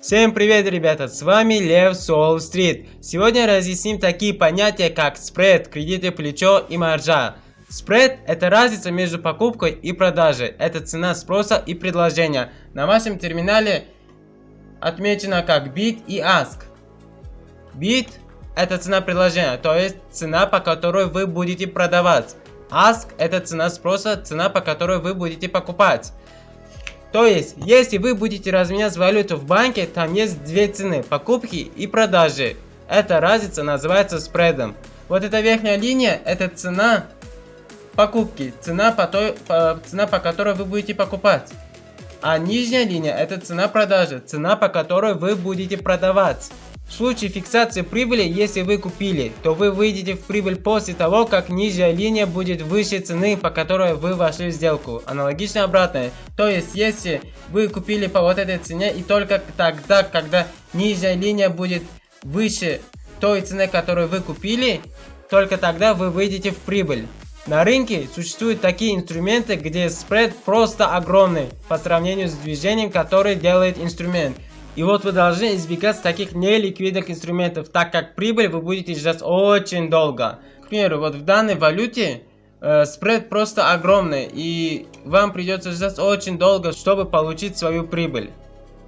Всем привет, ребята, с вами Лев Сол Стрит. Сегодня разъясним такие понятия, как спред, кредитное плечо и маржа. Спред – это разница между покупкой и продажей. Это цена спроса и предложения. На вашем терминале отмечено как bid и ask. Bid – это цена предложения, то есть цена, по которой вы будете продавать. Ask – это цена спроса, цена, по которой вы будете покупать. То есть, если вы будете разменять валюту в банке, там есть две цены, покупки и продажи. Эта разница называется спредом. Вот эта верхняя линия, это цена покупки, цена по, той, по, цена по которой вы будете покупать. А нижняя линия, это цена продажи, цена по которой вы будете продавать. В случае фиксации прибыли, если вы купили, то вы выйдете в прибыль после того, как нижняя линия будет выше цены, по которой вы вошли в сделку. Аналогично обратное. То есть, если вы купили по вот этой цене и только тогда, когда нижняя линия будет выше той цены, которую вы купили, только тогда вы выйдете в прибыль. На рынке существуют такие инструменты, где спред просто огромный по сравнению с движением, которое делает инструмент. И вот вы должны избегать таких неликвидных инструментов, так как прибыль вы будете ждать очень долго. К примеру, вот в данной валюте э, спред просто огромный, и вам придется ждать очень долго, чтобы получить свою прибыль.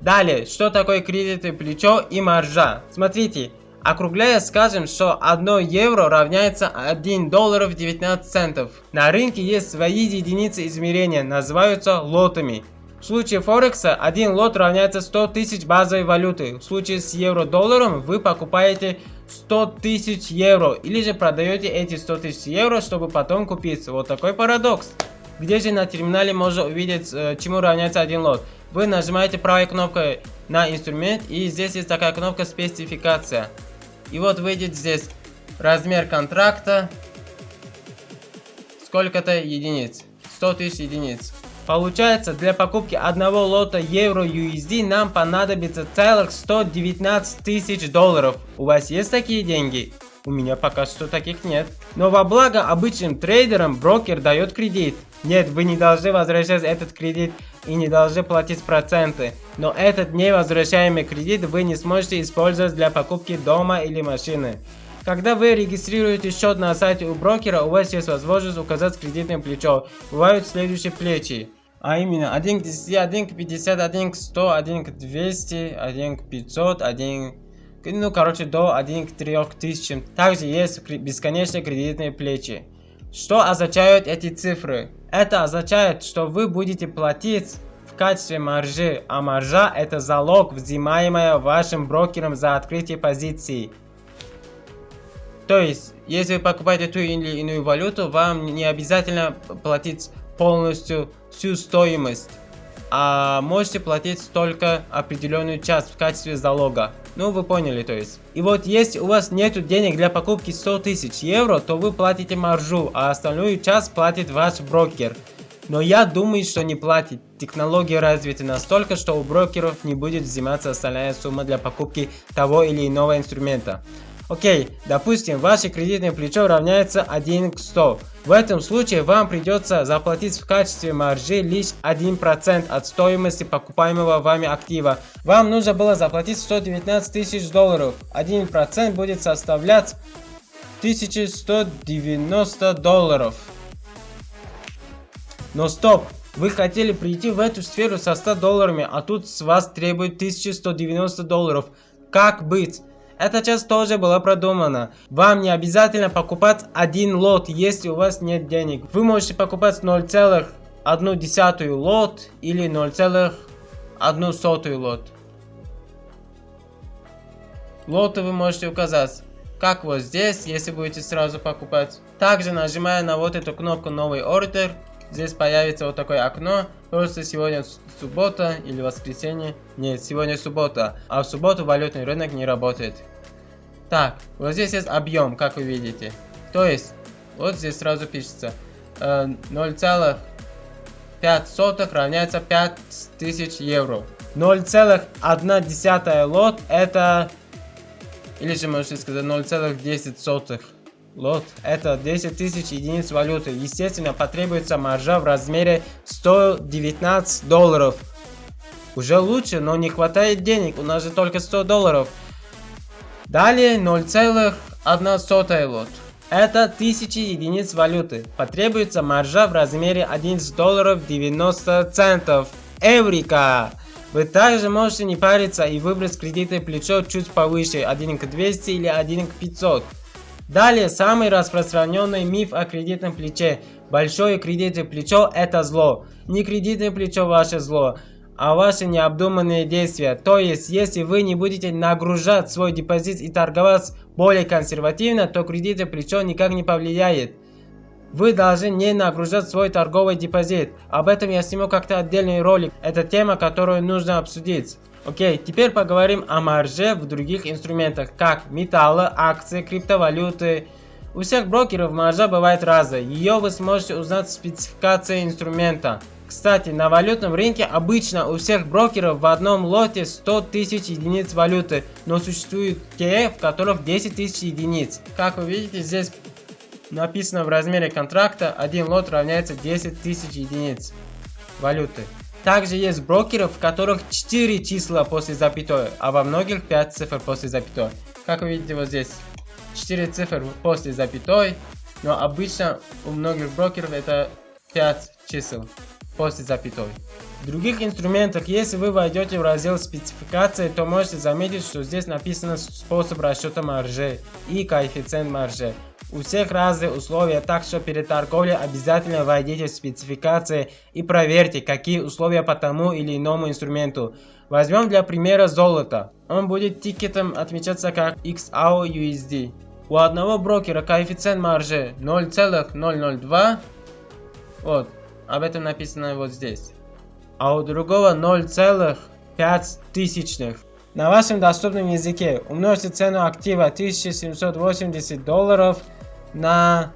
Далее, что такое кредитное плечо и маржа? Смотрите, округляя скажем, что 1 евро равняется 1 долларов 19 центов. На рынке есть свои единицы измерения, называются лотами. В случае Форекса один лот равняется 100 тысяч базовой валюты. В случае с евро-долларом вы покупаете 100 тысяч евро или же продаете эти 100 тысяч евро, чтобы потом купить. Вот такой парадокс. Где же на терминале можно увидеть, э, чему равняется один лот? Вы нажимаете правой кнопкой на инструмент и здесь есть такая кнопка спецификация. И вот выйдет здесь размер контракта, сколько-то единиц, 100 тысяч единиц. Получается, для покупки одного лота евро USD нам понадобится целых 119 тысяч долларов. У вас есть такие деньги? У меня пока что таких нет. Но во благо обычным трейдерам брокер дает кредит. Нет, вы не должны возвращать этот кредит и не должны платить проценты. Но этот невозвращаемый кредит вы не сможете использовать для покупки дома или машины. Когда вы регистрируете счет на сайте у брокера, у вас есть возможность указать кредитное плечо. Бывают следующие плечи. А именно 1 к 10, 1 к 50, 1 к 100, 1 к 200, 1 к 500, 1 ну короче до 1 к 3000. Также есть бесконечные кредитные плечи. Что означают эти цифры? Это означает, что вы будете платить в качестве маржи, а маржа это залог, взимаемая вашим брокером за открытие позиции. То есть, если вы покупаете ту или иную валюту, вам не обязательно платить полностью всю стоимость, а можете платить только определенную часть в качестве залога. Ну, вы поняли, то есть. И вот, если у вас нет денег для покупки 100 тысяч евро, то вы платите маржу, а остальную часть платит ваш брокер. Но я думаю, что не платит. Технологии развиты настолько, что у брокеров не будет взиматься остальная сумма для покупки того или иного инструмента. Окей, допустим, ваше кредитное плечо равняется 1 к 100. В этом случае вам придется заплатить в качестве маржи лишь 1% от стоимости покупаемого вами актива. Вам нужно было заплатить 119 тысяч долларов. 1% будет составлять 1190 долларов. Но стоп! Вы хотели прийти в эту сферу со 100 долларами, а тут с вас требуют 1190 долларов. Как быть? Эта часть тоже была продумана. Вам не обязательно покупать один лот, если у вас нет денег. Вы можете покупать 0,1 лот или 0,1 лот. Лоты вы можете указать, как вот здесь, если будете сразу покупать. Также нажимая на вот эту кнопку новый ордер, здесь появится вот такое окно. Просто сегодня суббота или воскресенье. Нет, сегодня суббота. А в субботу валютный рынок не работает. Так, вот здесь есть объем, как вы видите. То есть, вот здесь сразу пишется э, 0,5 равняется 5000 евро. 0,1 лот это, или же можете сказать 0,10 лот, это 10 тысяч единиц валюты. Естественно, потребуется маржа в размере 119 долларов. Уже лучше, но не хватает денег, у нас же только 100 долларов. Далее 0,1 лот. Это 1000 единиц валюты. Потребуется маржа в размере 11 долларов 90 центов. Эврика! Вы также можете не париться и выбрать кредитное плечо чуть повыше 1 к 200 или 1 к 500. Далее, самый распространенный миф о кредитном плече. Большое кредитное плечо – это зло. Не кредитное плечо – ваше зло, а ваши необдуманные действия. То есть, если вы не будете нагружать свой депозит и торговать более консервативно, то кредитное плечо никак не повлияет. Вы должны не нагружать свой торговый депозит. Об этом я сниму как-то отдельный ролик. Это тема, которую нужно обсудить. Окей, теперь поговорим о марже в других инструментах, как металлы, акции, криптовалюты. У всех брокеров маржа бывает разная. Ее вы сможете узнать в спецификации инструмента. Кстати, на валютном рынке обычно у всех брокеров в одном лоте 100 тысяч единиц валюты, но существуют те, в которых 10 тысяч единиц. Как вы видите, здесь написано в размере контракта, один лот равняется 10 тысяч единиц валюты. Также есть брокеров, в которых 4 числа после запятой, а во многих 5 цифр после запятой. Как вы видите вот здесь, 4 цифр после запятой, но обычно у многих брокеров это 5 чисел после запятой. В других инструментах, если вы войдете в раздел спецификации, то можете заметить, что здесь написано способ расчета маржи и коэффициент маржи. У всех разные условия, так что перед торговлей обязательно войдите в спецификации и проверьте, какие условия по тому или иному инструменту. Возьмем для примера золото. Он будет тикетом отмечаться как XAU У одного брокера коэффициент маржи 0,002. Вот, об этом написано вот здесь. А у другого 0,5 тысячных. На вашем доступном языке умножьте цену актива 1780 долларов на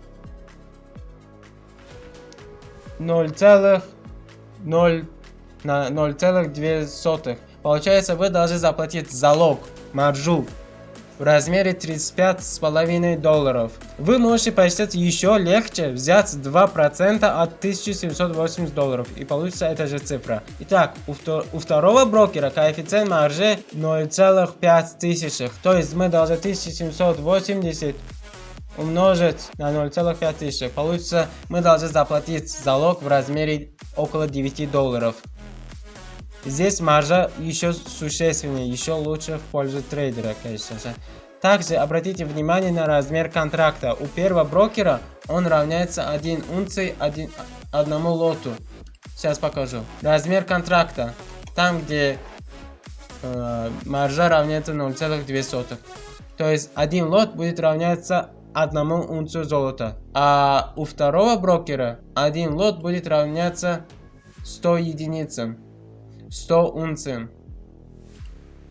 0,0 на 0,2. Получается, вы должны заплатить залог, маржу в размере 35,5 долларов. Вы можете посчитать еще легче, взять 2% от 1780 долларов и получится эта же цифра. Итак, у, втор у второго брокера коэффициент маржи 0,5 тысячных, то есть мы должны 1780 умножить на 0,5 тысяч. Получится, мы должны заплатить залог в размере около 9 долларов. Здесь маржа еще существеннее, еще лучше в пользу трейдера, конечно же. Также обратите внимание на размер контракта. У первого брокера он равняется 1 унции 1, одному лоту. Сейчас покажу. Размер контракта. Там, где э, маржа равняется 0,2. То есть один лот будет равняться одному унцию золота. А у второго брокера один лот будет равняться 100 единицам. 100 унциям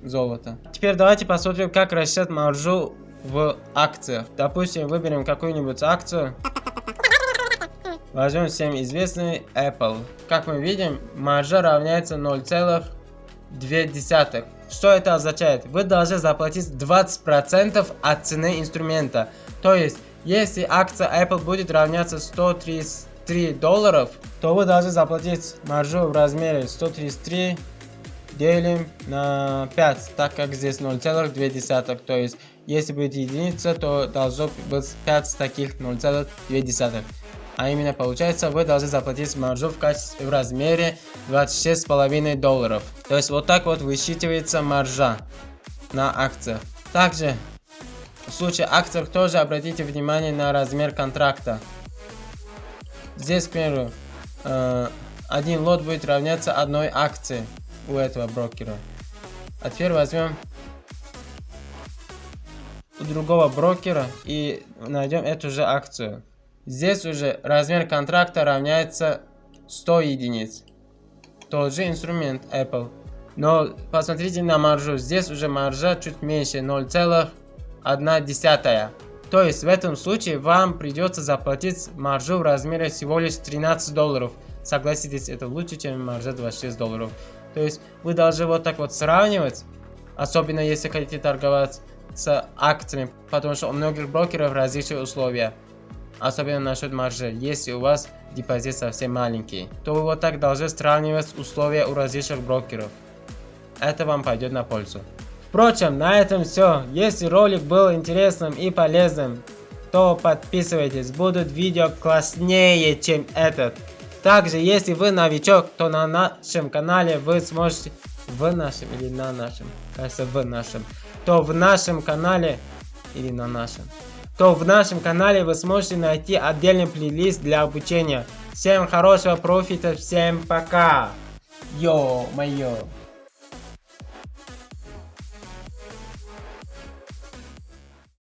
золота. Теперь давайте посмотрим, как рассчитать маржу в акциях. Допустим, выберем какую-нибудь акцию. Возьмем всем известный Apple. Как мы видим, маржа равняется 0,2. Что это означает? Вы должны заплатить 20% от цены инструмента. То есть, если акция Apple будет равняться 133 долларов, то вы должны заплатить маржу в размере 133 делим на 5, так как здесь 0,2. То есть, если будет единица, то должно быть 5 таких 0,2. А именно получается, вы должны заплатить маржу в, качестве, в размере 26,5 долларов. То есть вот так вот высчитывается маржа на акциях. Также случае акциях тоже обратите внимание на размер контракта. Здесь, к примеру, э, один лот будет равняться одной акции у этого брокера. А теперь возьмем у другого брокера и найдем эту же акцию. Здесь уже размер контракта равняется 100 единиц. Тот же инструмент Apple. Но посмотрите на маржу. Здесь уже маржа чуть меньше 0, 1 десятая. То есть в этом случае вам придется заплатить маржу в размере всего лишь 13 долларов. Согласитесь, это лучше, чем маржа 26 долларов. То есть вы должны вот так вот сравнивать, особенно если хотите торговать с акциями, потому что у многих брокеров различные условия. Особенно насчет маржи. Если у вас депозит совсем маленький, то вы вот так должны сравнивать условия у различных брокеров. это вам пойдет на пользу. Впрочем, на этом все. Если ролик был интересным и полезным, то подписывайтесь. Будут видео класснее, чем этот. Также, если вы новичок, то на нашем канале вы сможете... В нашем или на нашем? Кажется, в нашем. То в нашем канале... Или на нашем. То в нашем канале вы сможете найти отдельный плейлист для обучения. Всем хорошего профита, всем пока! Йо-моё!